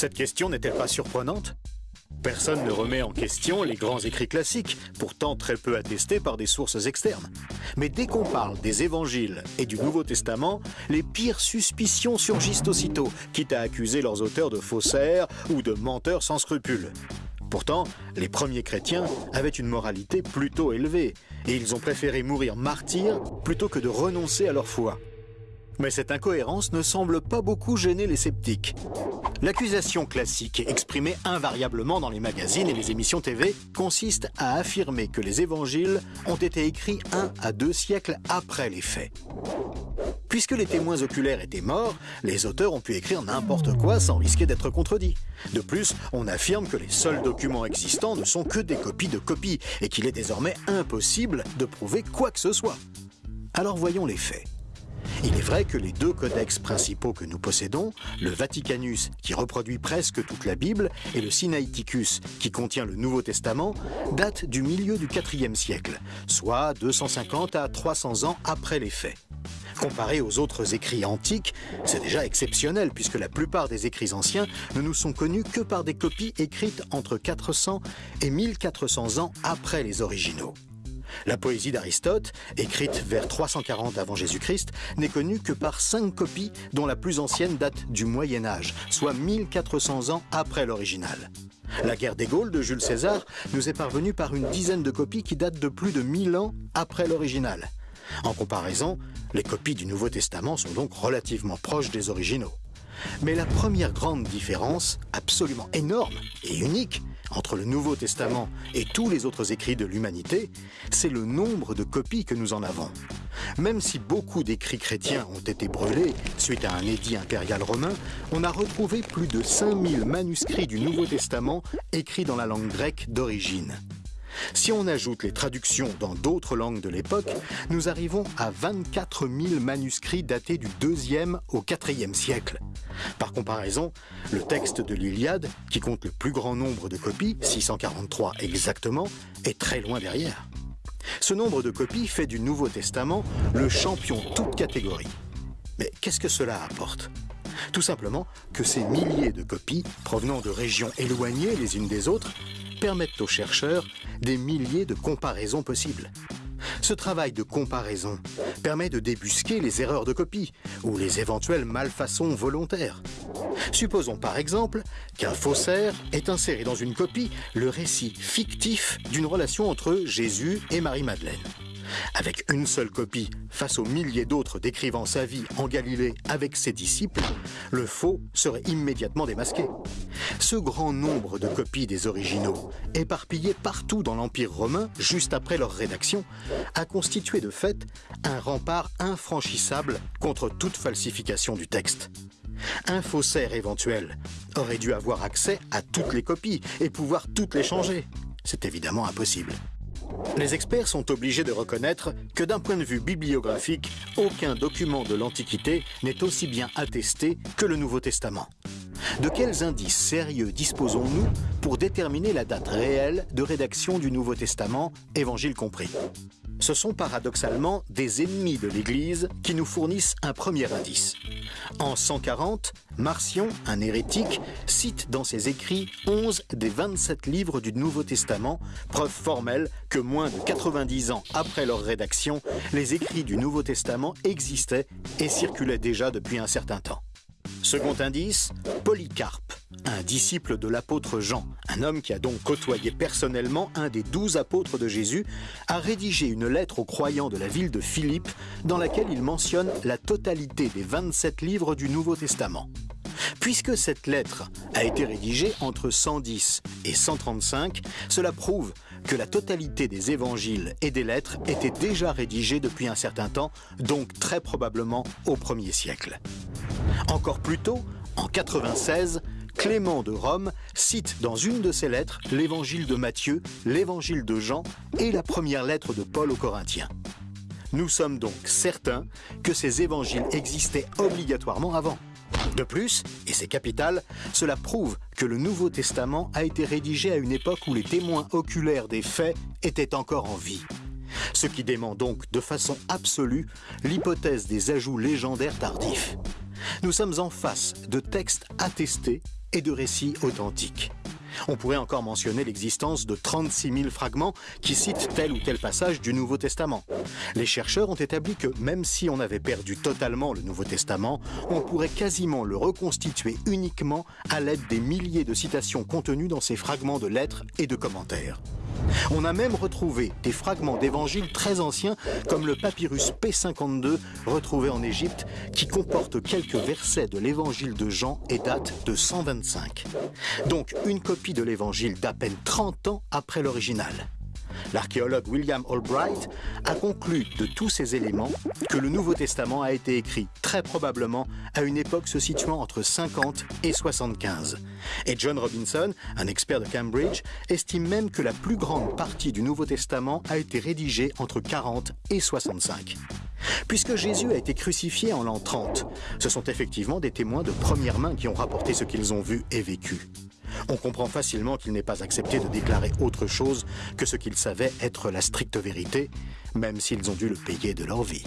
Cette question n'est-elle pas surprenante? Personne ne remet en question les grands écrits classiques, pourtant très peu attestés par des sources externes. Mais dès qu'on parle des évangiles et du Nouveau Testament, les pires suspicions surgissent aussitôt, quitte à accuser leurs auteurs de faussaires ou de menteurs sans scrupules. Pourtant, les premiers chrétiens avaient une moralité plutôt élevée, et ils ont préféré mourir martyrs plutôt que de renoncer à leur foi. Mais cette incohérence ne semble pas beaucoup gêner les sceptiques. L'accusation classique, exprimée invariablement dans les magazines et les émissions TV, consiste à affirmer que les évangiles ont été écrits un à deux siècles après les faits. Puisque les témoins oculaires étaient morts, les auteurs ont pu écrire n'importe quoi sans risquer d'être contredits. De plus, on affirme que les seuls documents existants ne sont que des copies de copies et qu'il est désormais impossible de prouver quoi que ce soit. Alors voyons les faits. Il est vrai que les deux codex principaux que nous possédons, le Vaticanus qui reproduit presque toute la Bible et le Sinaiticus qui contient le Nouveau Testament, datent du milieu du IVe siècle, soit 250 à 300 ans après les faits. Comparé aux autres écrits antiques, c'est déjà exceptionnel puisque la plupart des écrits anciens ne nous sont connus que par des copies écrites entre 400 et 1400 ans après les originaux. La poésie d'Aristote, écrite vers 340 avant Jésus-Christ, n'est connue que par cinq copies dont la plus ancienne date du Moyen Âge, soit 1400 ans après l'original. La guerre des Gaules de Jules César nous est parvenue par une dizaine de copies qui datent de plus de 1000 ans après l'original. En comparaison, les copies du Nouveau Testament sont donc relativement proches des originaux. Mais la première grande différence, absolument énorme et unique, entre le Nouveau Testament et tous les autres écrits de l'humanité, c'est le nombre de copies que nous en avons. Même si beaucoup d'écrits chrétiens ont été brûlés suite à un édit impérial romain, on a retrouvé plus de 5000 manuscrits du Nouveau Testament écrits dans la langue grecque d'origine. Si on ajoute les traductions dans d'autres langues de l'époque, nous arrivons à 24 000 manuscrits datés du 2e au 4e siècle. Par comparaison, le texte de l'Iliade, qui compte le plus grand nombre de copies, 643 exactement, est très loin derrière. Ce nombre de copies fait du Nouveau Testament le champion toute catégorie. Mais qu'est-ce que cela apporte? Tout simplement que ces milliers de copies, provenant de régions éloignées les unes des autres, permettent aux chercheurs des milliers de comparaisons possibles. Ce travail de comparaison permet de débusquer les erreurs de copie ou les éventuelles malfaçons volontaires. Supposons par exemple qu'un faussaire ait inséré dans une copie le récit fictif d'une relation entre Jésus et Marie-Madeleine. Avec une seule copie, face aux milliers d'autres décrivant sa vie en Galilée avec ses disciples, le faux serait immédiatement démasqué. Ce grand nombre de copies des originaux, éparpillés partout dans l'Empire romain juste après leur rédaction, a constitué de fait un rempart infranchissable contre toute falsification du texte. Un faussaire éventuel aurait dû avoir accès à toutes les copies et pouvoir toutes les changer. C'est évidemment impossible. Les experts sont obligés de reconnaître que d'un point de vue bibliographique, aucun document de l'Antiquité n'est aussi bien attesté que le Nouveau Testament. De quels indices sérieux disposons-nous pour déterminer la date réelle de rédaction du Nouveau Testament, Évangile compris? Ce sont paradoxalement des ennemis de l'Église qui nous fournissent un premier indice. En 140, Marcion, un hérétique, cite dans ses écrits 11 des 27 livres du Nouveau Testament, preuve formelle que moins de 90 ans après leur rédaction, les écrits du Nouveau Testament existaient et circulaient déjà depuis un certain temps. Second indice, Polycarpe, un disciple de l'apôtre Jean, un homme qui a donc côtoyé personnellement un des douze apôtres de Jésus, a rédigé une lettre aux croyants de la ville de Philippe dans laquelle il mentionne la totalité des 27 livres du Nouveau Testament. Puisque cette lettre a été rédigée entre 110 et 135, cela prouve que la totalité des évangiles et des lettres étaient déjà rédigées depuis un certain temps, donc très probablement au 1er siècle. Encore plus tôt, en 96, Clément de Rome cite dans une de ses lettres l'évangile de Matthieu, l'évangile de Jean et la première lettre de Paul aux Corinthiens. Nous sommes donc certains que ces évangiles existaient obligatoirement avant. De plus, et c'est capital, cela prouve que le Nouveau Testament a été rédigé à une époque où les témoins oculaires des faits étaient encore en vie. Ce qui dément donc de façon absolue l'hypothèse des ajouts légendaires tardifs. Nous sommes en face de textes attestés et de récits authentiques. On pourrait encore mentionner l'existence de 36 000 fragments qui citent tel ou tel passage du Nouveau Testament. Les chercheurs ont établi que même si on avait perdu totalement le Nouveau Testament, on pourrait quasiment le reconstituer uniquement à l'aide des milliers de citations contenues dans ces fragments de lettres et de commentaires. On a même retrouvé des fragments d'évangiles très anciens, comme le papyrus P52 retrouvé en Égypte, qui comporte quelques versets de l'évangile de Jean et date de 125. Donc une copie de l'évangile d'à peine 30 ans après l'original. L'archéologue William Albright a conclu de tous ces éléments que le Nouveau Testament a été écrit très probablement à une époque se situant entre 50 et 75. Et John Robinson, un expert de Cambridge, estime même que la plus grande partie du Nouveau Testament a été rédigée entre 40 et 65. Puisque Jésus a été crucifié en l'an 30, ce sont effectivement des témoins de première main qui ont rapporté ce qu'ils ont vu et vécu. On comprend facilement qu'il n'est pas accepté de déclarer autre chose que ce qu'ils savaient être la stricte vérité, même s'ils ont dû le payer de leur vie.